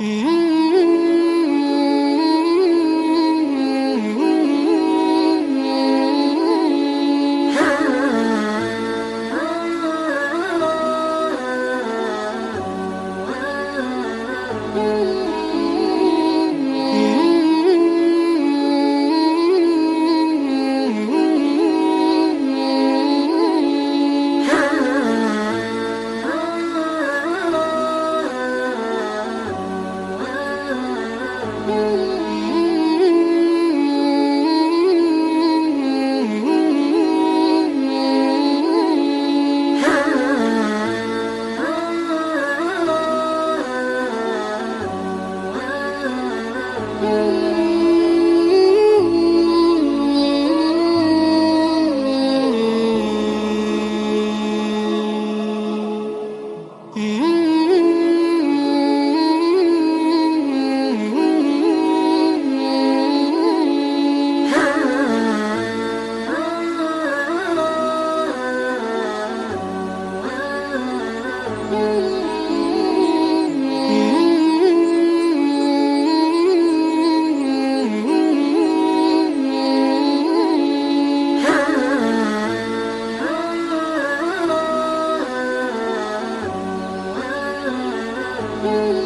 嗯。you.